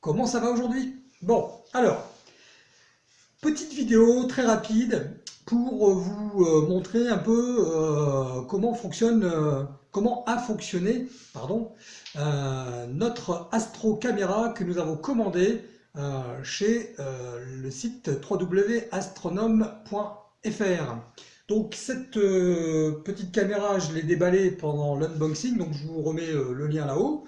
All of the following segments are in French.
comment ça va aujourd'hui? Bon, alors, petite vidéo très rapide pour vous euh, montrer un peu euh, comment fonctionne, euh, comment a fonctionné pardon, notre Astro Caméra que nous avons commandé chez le site www.astronome.fr. Donc cette petite caméra, je l'ai déballée pendant l'unboxing, donc je vous remets le lien là-haut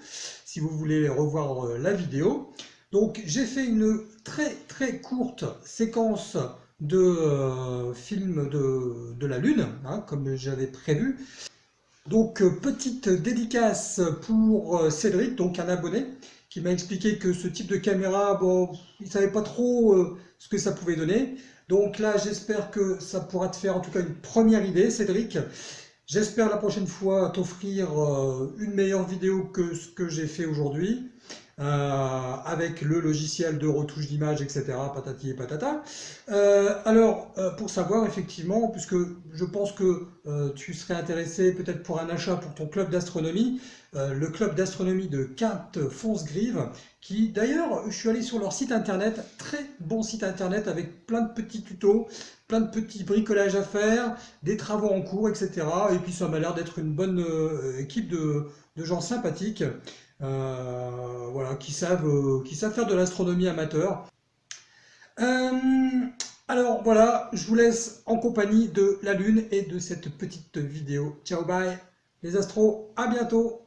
si vous voulez revoir la vidéo. Donc j'ai fait une très très courte séquence de euh, film de, la Lune, hein, comme j'avais prévu. Donc euh, petite dédicace pour euh, Cédric, donc un abonné, qui m'a expliqué que ce type de caméra, bon, il savait pas trop ce que ça pouvait donner. Donc là, j'espère que ça pourra te faire en tout cas une première idée, Cédric. J'espère la prochaine fois t'offrir une meilleure vidéo que ce que j'ai fait aujourd'hui. Euh, avec le logiciel de retouche d'image, etc., patati et patata. Euh, alors, euh, pour savoir, effectivement, puisque je pense que tu serais intéressé peut-être pour un achat pour ton club d'astronomie, le club d'astronomie de Quinte Fonce-Grive, qui d'ailleurs, je suis allé sur leur site internet, très bon site internet avec plein de petits tutos, plein de petits bricolages à faire, des travaux en cours, etc. Et puis ça m'a l'air d'être une bonne équipe de gens sympathiques. Euh, voilà, qui savent, euh, qui savent faire de l'astronomie amateur. Euh, alors voilà, je vous laisse en compagnie de la Lune et de cette petite vidéo. Ciao, bye les astros, à bientôt